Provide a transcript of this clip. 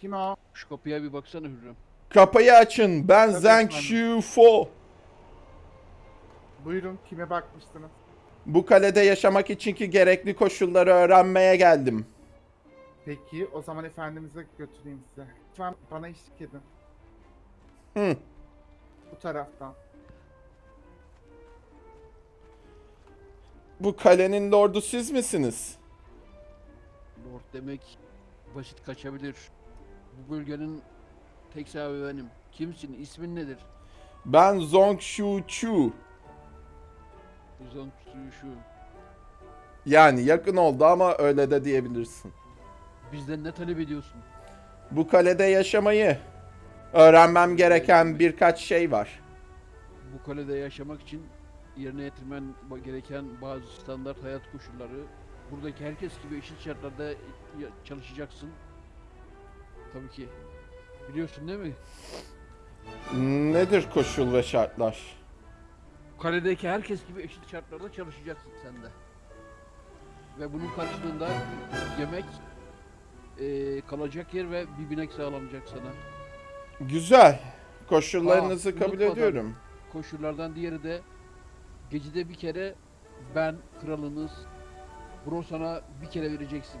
Kim o? Şu kapıya bir baksana Hürrem. Kapıyı açın. Ben Tabii Zhang efendim. Buyurun kime bakmıştınız? Bu kalede yaşamak için ki gerekli koşulları öğrenmeye geldim. Peki o zaman efendimize götüreyim size. Lütfen bana eşlik edin. Hı. Bu taraftan. Bu kalenin lordu siz misiniz? Lord demek basit kaçabilir. Bu bölgenin tek sahibi benim. Kimsin? İsmin nedir? Ben Zong Shu Chu. Uzan şu. Yani yakın oldu ama öyle de diyebilirsin. Bizden ne talep ediyorsun? Bu kalede yaşamayı öğrenmem gereken birkaç şey var. Bu kalede yaşamak için yerine getirmen gereken bazı standart hayat koşulları. Buradaki herkes gibi eşit şartlarda çalışacaksın. Tabii ki. Biliyorsun değil mi? Nedir koşul ve şartlar? Kaledeki herkes gibi eşit şartlarda çalışacaksın sen de. Ve bunun karşılığında yemek, eee, kalacak yer ve bir binek sağlanacak sana. Güzel. Koşullarınızı Aa, kabul unutmadan. ediyorum. Koşullardan diğeri de gecede bir kere ben kralınız bunu sana bir kere vereceksin.